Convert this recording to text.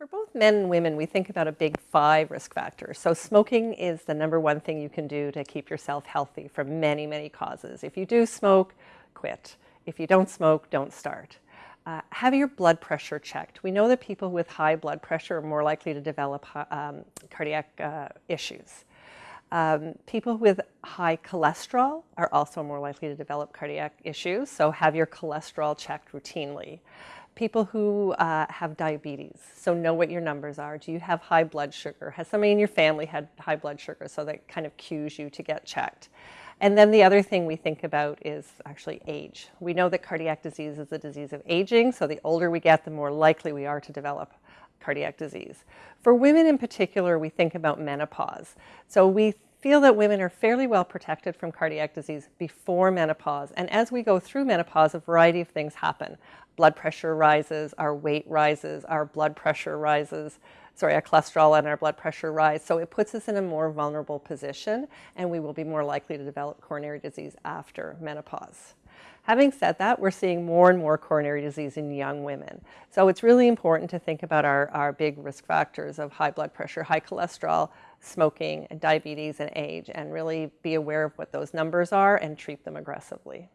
For both men and women, we think about a big five risk factors. So smoking is the number one thing you can do to keep yourself healthy from many, many causes. If you do smoke, quit. If you don't smoke, don't start. Uh, have your blood pressure checked. We know that people with high blood pressure are more likely to develop um, cardiac uh, issues. Um, people with high cholesterol are also more likely to develop cardiac issues, so have your cholesterol checked routinely people who uh, have diabetes. So know what your numbers are. Do you have high blood sugar? Has somebody in your family had high blood sugar? So that kind of cues you to get checked. And then the other thing we think about is actually age. We know that cardiac disease is a disease of aging, so the older we get, the more likely we are to develop cardiac disease. For women in particular, we think about menopause. So we feel that women are fairly well protected from cardiac disease before menopause. And as we go through menopause, a variety of things happen. Blood pressure rises, our weight rises, our blood pressure rises, sorry, our cholesterol and our blood pressure rise. So it puts us in a more vulnerable position and we will be more likely to develop coronary disease after menopause. Having said that, we're seeing more and more coronary disease in young women. So it's really important to think about our, our big risk factors of high blood pressure, high cholesterol, smoking, diabetes, and age, and really be aware of what those numbers are and treat them aggressively.